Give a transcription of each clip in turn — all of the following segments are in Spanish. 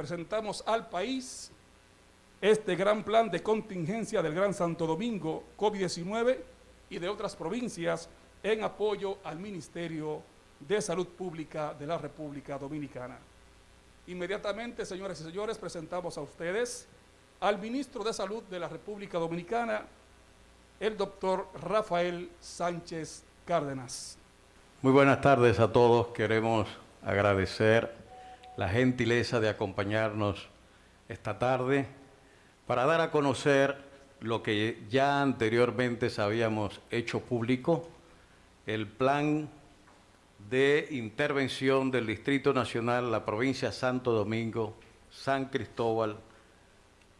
presentamos al país este gran plan de contingencia del Gran Santo Domingo COVID-19 y de otras provincias en apoyo al Ministerio de Salud Pública de la República Dominicana. Inmediatamente, señores y señores, presentamos a ustedes al Ministro de Salud de la República Dominicana, el doctor Rafael Sánchez Cárdenas. Muy buenas tardes a todos. Queremos agradecer la gentileza de acompañarnos esta tarde para dar a conocer lo que ya anteriormente habíamos hecho público, el plan de intervención del Distrito Nacional, la provincia Santo Domingo, San Cristóbal,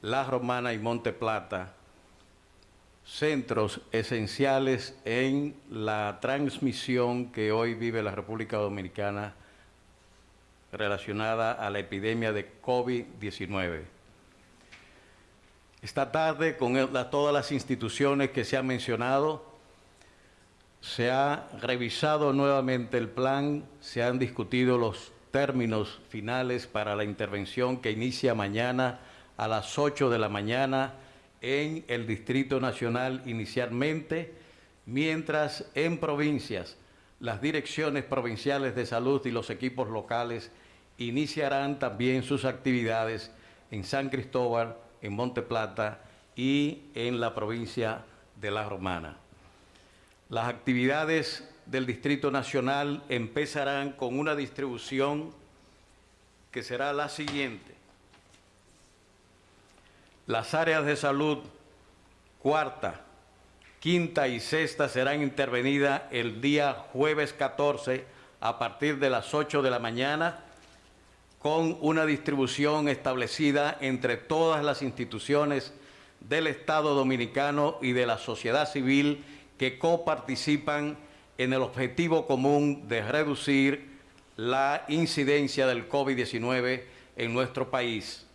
La Romana y Monte Plata, centros esenciales en la transmisión que hoy vive la República Dominicana relacionada a la epidemia de COVID-19. Esta tarde, con todas las instituciones que se han mencionado, se ha revisado nuevamente el plan, se han discutido los términos finales para la intervención que inicia mañana a las 8 de la mañana en el Distrito Nacional inicialmente, mientras en provincias las direcciones provinciales de salud y los equipos locales iniciarán también sus actividades en San Cristóbal, en Monte Plata y en la provincia de La Romana. Las actividades del Distrito Nacional empezarán con una distribución que será la siguiente. Las áreas de salud cuarta, quinta y sexta serán intervenidas el día jueves 14 a partir de las 8 de la mañana con una distribución establecida entre todas las instituciones del Estado Dominicano y de la sociedad civil que coparticipan en el objetivo común de reducir la incidencia del COVID-19 en nuestro país.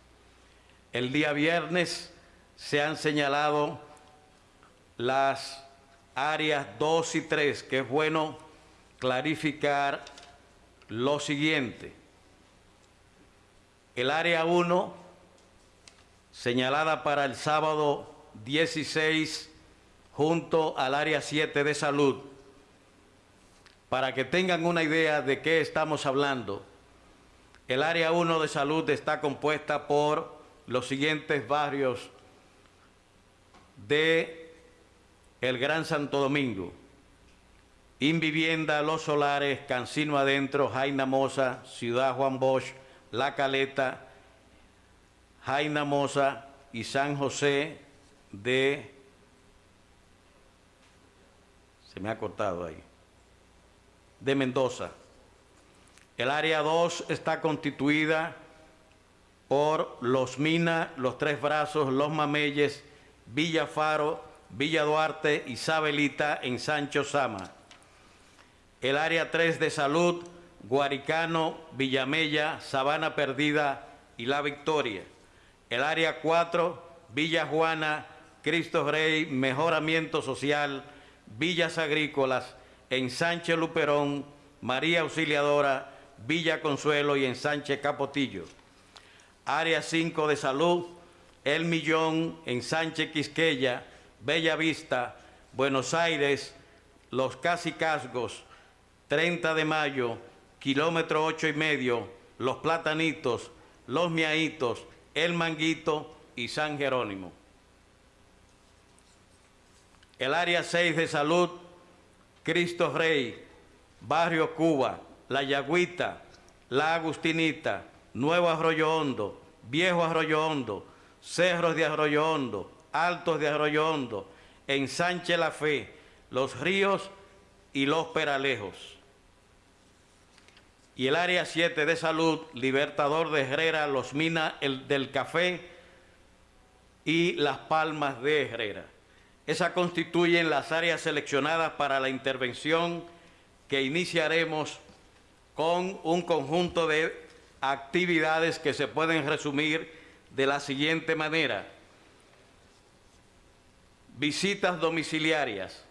El día viernes se han señalado las áreas 2 y 3, que es bueno clarificar lo siguiente. El área 1, señalada para el sábado 16, junto al área 7 de salud, para que tengan una idea de qué estamos hablando. El área 1 de salud está compuesta por los siguientes barrios de el Gran Santo Domingo. Invivienda, Los Solares, Cancino Adentro, Jaina Moza, Ciudad Juan Bosch, la Caleta, Jaina Moza y San José de... Se me ha cortado ahí. De Mendoza. El área 2 está constituida por Los Minas, Los Tres Brazos, Los Mameyes, Villa Faro, Villa Duarte, Isabelita en Sancho Sama. El área 3 de salud Guaricano, Villamella, Sabana Perdida y La Victoria. El área 4, Villa Juana, Cristo Rey, Mejoramiento Social, Villas Agrícolas, Ensanche Luperón, María Auxiliadora, Villa Consuelo y Ensanche Capotillo. Área 5 de Salud, El Millón, Ensanche Quisqueya, Bella Vista, Buenos Aires, Los Casicasgos, 30 de Mayo, kilómetro ocho y medio, Los Platanitos, Los Miaitos, El Manguito y San Jerónimo. El área 6 de salud, Cristo Rey, Barrio Cuba, La Yagüita, La Agustinita, Nuevo Arroyo Hondo, Viejo Arroyo Hondo, Cerros de Arroyo Hondo, Altos de Arroyo Hondo, Ensanche La Fe, Los Ríos y Los Peralejos y el área 7 de salud, Libertador de Herrera, Los Minas el del Café y Las Palmas de Herrera. Esas constituyen las áreas seleccionadas para la intervención que iniciaremos con un conjunto de actividades que se pueden resumir de la siguiente manera. Visitas domiciliarias,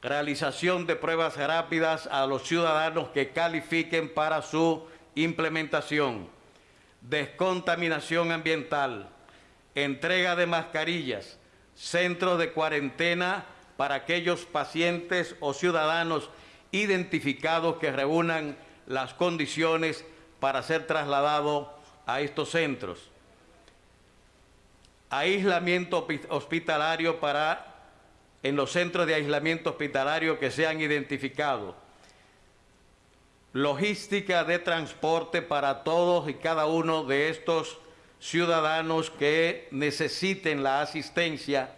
realización de pruebas rápidas a los ciudadanos que califiquen para su implementación, descontaminación ambiental, entrega de mascarillas, centros de cuarentena para aquellos pacientes o ciudadanos identificados que reúnan las condiciones para ser trasladados a estos centros. Aislamiento hospitalario para en los centros de aislamiento hospitalario que sean identificados. Logística de transporte para todos y cada uno de estos ciudadanos que necesiten la asistencia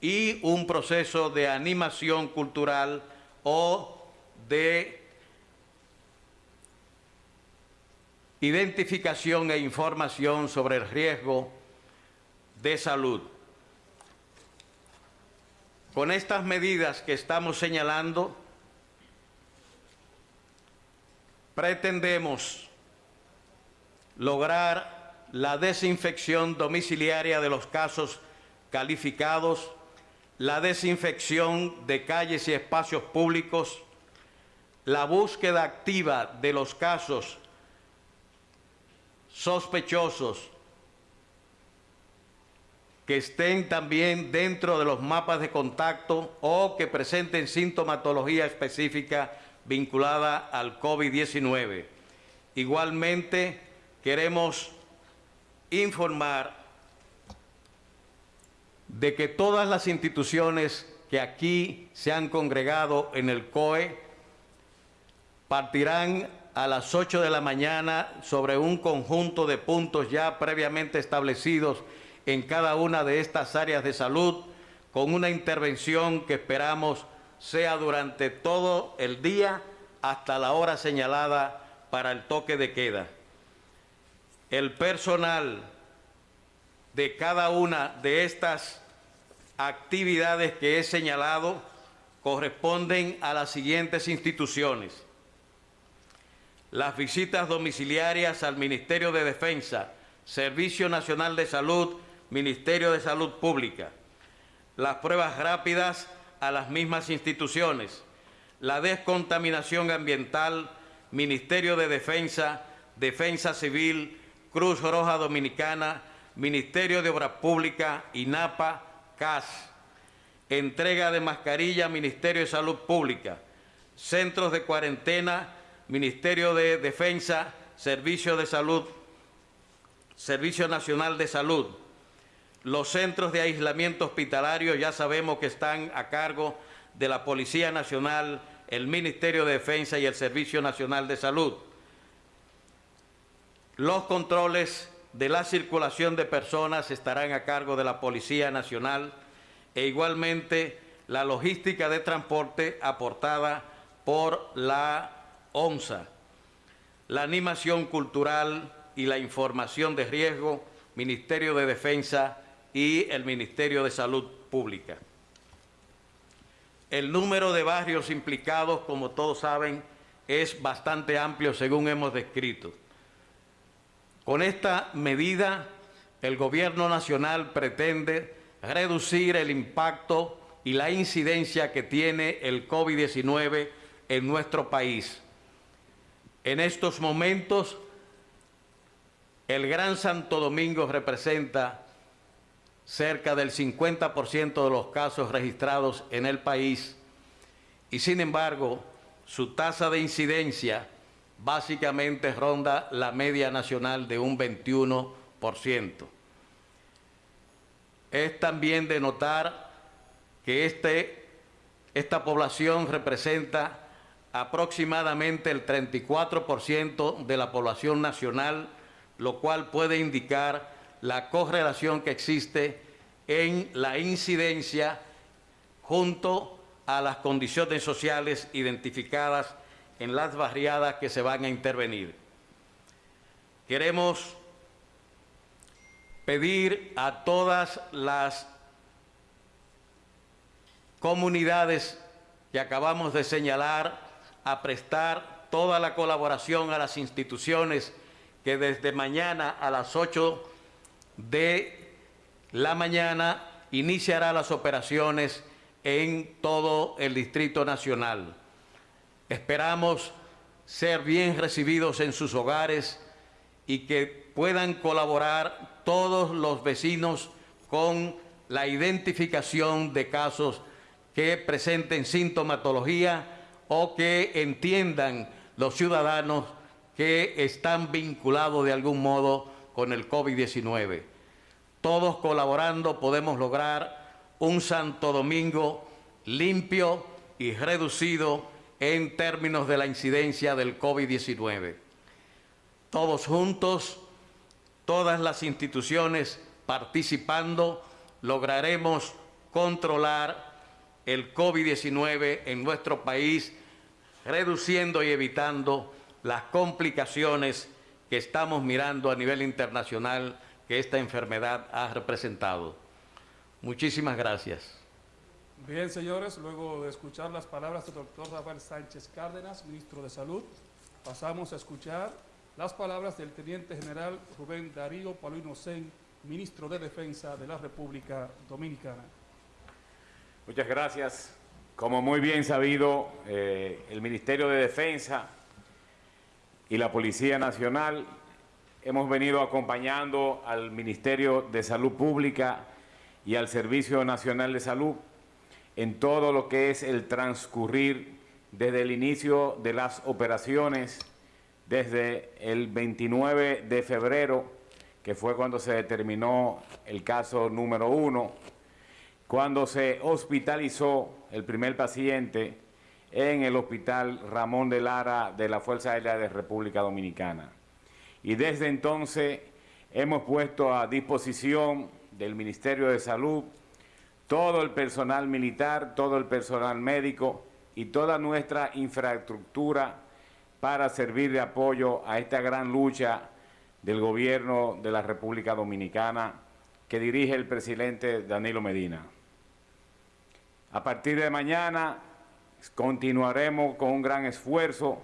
y un proceso de animación cultural o de identificación e información sobre el riesgo de salud. Con estas medidas que estamos señalando, pretendemos lograr la desinfección domiciliaria de los casos calificados, la desinfección de calles y espacios públicos, la búsqueda activa de los casos sospechosos que estén también dentro de los mapas de contacto o que presenten sintomatología específica vinculada al COVID-19. Igualmente, queremos informar de que todas las instituciones que aquí se han congregado en el COE partirán a las 8 de la mañana sobre un conjunto de puntos ya previamente establecidos en cada una de estas áreas de salud con una intervención que esperamos sea durante todo el día hasta la hora señalada para el toque de queda. El personal de cada una de estas actividades que he señalado corresponden a las siguientes instituciones. Las visitas domiciliarias al Ministerio de Defensa, Servicio Nacional de Salud Ministerio de Salud Pública, las pruebas rápidas a las mismas instituciones, la descontaminación ambiental, Ministerio de Defensa, Defensa Civil, Cruz Roja Dominicana, Ministerio de Obras Públicas, INAPA, CAS, entrega de mascarilla, Ministerio de Salud Pública, centros de cuarentena, Ministerio de Defensa, Servicio de Salud, Servicio Nacional de Salud, los centros de aislamiento hospitalario ya sabemos que están a cargo de la Policía Nacional, el Ministerio de Defensa y el Servicio Nacional de Salud. Los controles de la circulación de personas estarán a cargo de la Policía Nacional e igualmente la logística de transporte aportada por la ONSA, la animación cultural y la información de riesgo, Ministerio de Defensa y el Ministerio de Salud Pública. El número de barrios implicados, como todos saben, es bastante amplio según hemos descrito. Con esta medida, el Gobierno Nacional pretende reducir el impacto y la incidencia que tiene el COVID-19 en nuestro país. En estos momentos, el Gran Santo Domingo representa cerca del 50% de los casos registrados en el país y sin embargo su tasa de incidencia básicamente ronda la media nacional de un 21%. Es también de notar que este, esta población representa aproximadamente el 34% de la población nacional, lo cual puede indicar la correlación que existe en la incidencia junto a las condiciones sociales identificadas en las barriadas que se van a intervenir. Queremos pedir a todas las comunidades que acabamos de señalar a prestar toda la colaboración a las instituciones que desde mañana a las 8 de la mañana iniciará las operaciones en todo el Distrito Nacional. Esperamos ser bien recibidos en sus hogares y que puedan colaborar todos los vecinos con la identificación de casos que presenten sintomatología o que entiendan los ciudadanos que están vinculados de algún modo con el COVID-19. Todos colaborando podemos lograr un Santo Domingo limpio y reducido en términos de la incidencia del COVID-19. Todos juntos, todas las instituciones participando, lograremos controlar el COVID-19 en nuestro país, reduciendo y evitando las complicaciones que estamos mirando a nivel internacional que esta enfermedad ha representado. Muchísimas gracias. Bien, señores, luego de escuchar las palabras del doctor Rafael Sánchez Cárdenas, ministro de Salud, pasamos a escuchar las palabras del teniente general Rubén Darío Paulino Sen, ministro de Defensa de la República Dominicana. Muchas gracias. Como muy bien sabido, eh, el Ministerio de Defensa y la Policía Nacional. Hemos venido acompañando al Ministerio de Salud Pública y al Servicio Nacional de Salud en todo lo que es el transcurrir desde el inicio de las operaciones, desde el 29 de febrero, que fue cuando se determinó el caso número uno, cuando se hospitalizó el primer paciente en el Hospital Ramón de Lara de la Fuerza Aérea de República Dominicana. Y desde entonces hemos puesto a disposición del Ministerio de Salud todo el personal militar, todo el personal médico y toda nuestra infraestructura para servir de apoyo a esta gran lucha del gobierno de la República Dominicana que dirige el presidente Danilo Medina. A partir de mañana continuaremos con un gran esfuerzo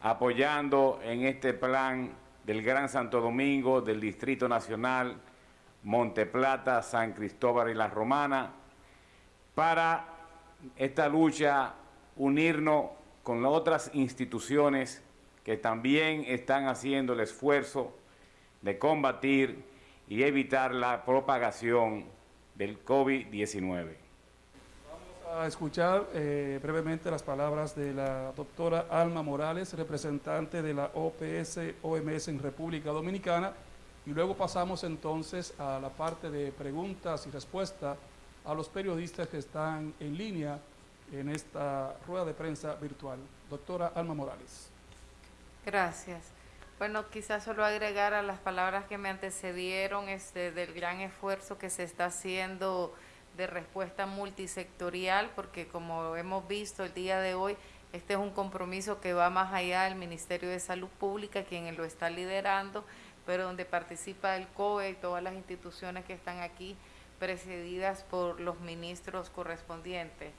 apoyando en este plan del Gran Santo Domingo, del Distrito Nacional, Monteplata, San Cristóbal y La Romana, para esta lucha unirnos con las otras instituciones que también están haciendo el esfuerzo de combatir y evitar la propagación del COVID-19. A escuchar eh, brevemente las palabras de la doctora Alma Morales, representante de la OPS-OMS en República Dominicana, y luego pasamos entonces a la parte de preguntas y respuestas a los periodistas que están en línea en esta rueda de prensa virtual. Doctora Alma Morales. Gracias. Bueno, quizás solo agregar a las palabras que me antecedieron este, del gran esfuerzo que se está haciendo de respuesta multisectorial, porque como hemos visto el día de hoy, este es un compromiso que va más allá del Ministerio de Salud Pública, quien lo está liderando, pero donde participa el COE y todas las instituciones que están aquí precedidas por los ministros correspondientes.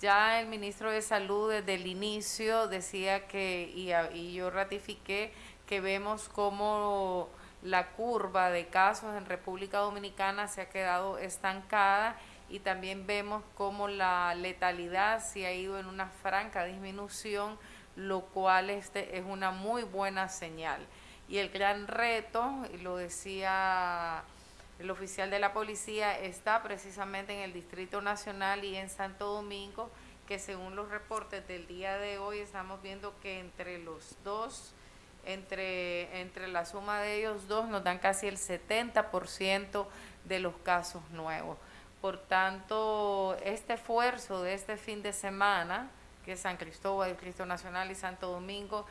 Ya el ministro de Salud desde el inicio decía que, y, yo ratifiqué, que vemos cómo la curva de casos en República Dominicana se ha quedado estancada y también vemos cómo la letalidad se ha ido en una franca disminución, lo cual este es una muy buena señal. Y el gran reto, lo decía el oficial de la policía está precisamente en el Distrito Nacional y en Santo Domingo, que según los reportes del día de hoy estamos viendo que entre los dos, entre, entre la suma de ellos dos, nos dan casi el 70% de los casos nuevos. Por tanto, este esfuerzo de este fin de semana, que es San Cristóbal, Cristo Nacional y Santo Domingo,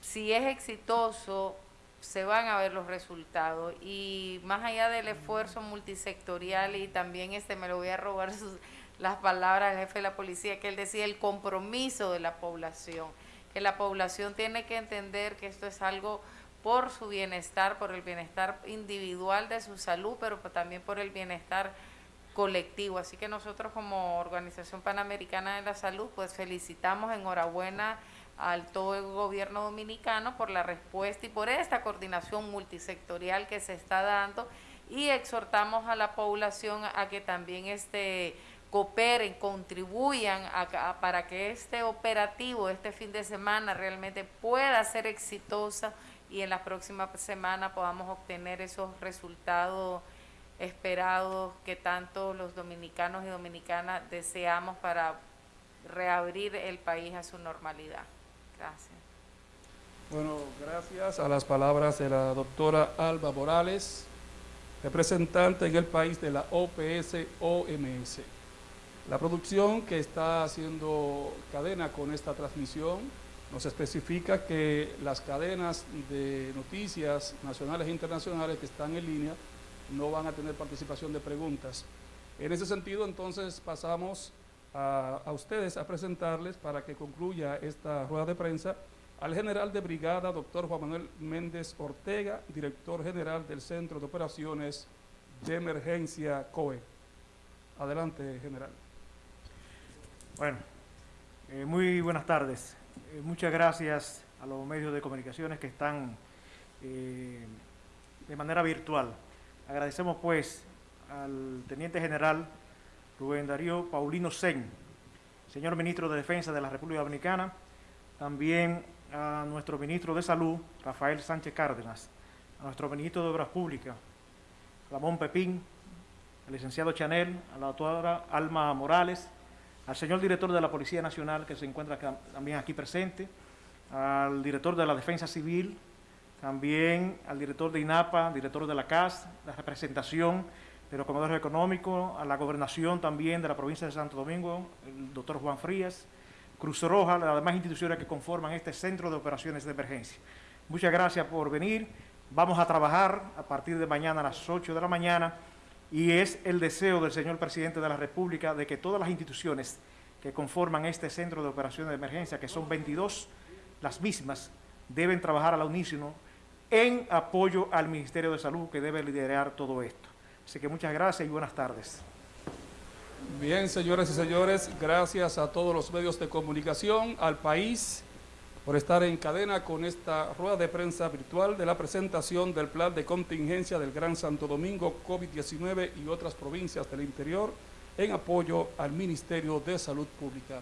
si es exitoso, se van a ver los resultados. Y más allá del esfuerzo multisectorial y también este me lo voy a robar las palabras del jefe de la policía que él decía el compromiso de la población. Que la población tiene que entender que esto es algo por su bienestar por el bienestar individual de su salud pero también por el bienestar colectivo. Así que nosotros como organización panamericana de la salud pues felicitamos enhorabuena al todo el gobierno dominicano por la respuesta y por esta coordinación multisectorial que se está dando. Y exhortamos a la población a que también este cooperen, contribuyan para que este operativo, este fin de semana realmente pueda ser exitosa y en la próxima semana podamos obtener esos resultados esperados que tanto los dominicanos y dominicanas deseamos para reabrir el país a su normalidad. Gracias. Bueno, gracias a las palabras de la doctora Alba Morales, representante en el país de la OPS-OMS. La producción que está haciendo cadena con esta transmisión nos especifica que las cadenas de noticias nacionales e internacionales que están en línea no van a tener participación de preguntas. En ese sentido, entonces, pasamos a, ustedes a presentarles para que concluya esta rueda de prensa al general de brigada, doctor Juan Manuel Méndez Ortega, director general del Centro de Operaciones de Emergencia COE. Adelante, general. Bueno, eh, muy buenas tardes. Eh, muchas gracias a los medios de comunicaciones que están eh, de manera virtual. Agradecemos pues al Teniente General Rubén Darío Paulino Sen, señor Ministro de Defensa de la República Dominicana, también a nuestro Ministro de Salud, Rafael Sánchez Cárdenas, a nuestro Ministro de Obras Públicas, Ramón Pepín, al licenciado Chanel, a la doctora Alma Morales, al señor director de la Policía Nacional, que se encuentra también aquí presente, al director de la Defensa Civil, también al director de INAPA, director de la CAS, la representación de los comedores económicos, a la gobernación también de la provincia de Santo Domingo, el doctor Juan Frías, Cruz Roja, las demás instituciones que conforman este centro de operaciones de emergencia. Muchas gracias por venir. Vamos a trabajar a partir de mañana a las 8 de la mañana y es el deseo del señor presidente de la República de que todas las instituciones que conforman este centro de operaciones de emergencia, que son 22, las mismas deben trabajar a la unísono en apoyo al Ministerio de Salud que debe liderar todo esto. Así que muchas gracias y buenas tardes. Bien, señoras y señores, gracias a todos los medios de comunicación, al país, por estar en cadena con esta rueda de prensa virtual de la presentación del plan de contingencia del Gran Santo Domingo COVID-19 y otras provincias del interior en apoyo al Ministerio de Salud Pública.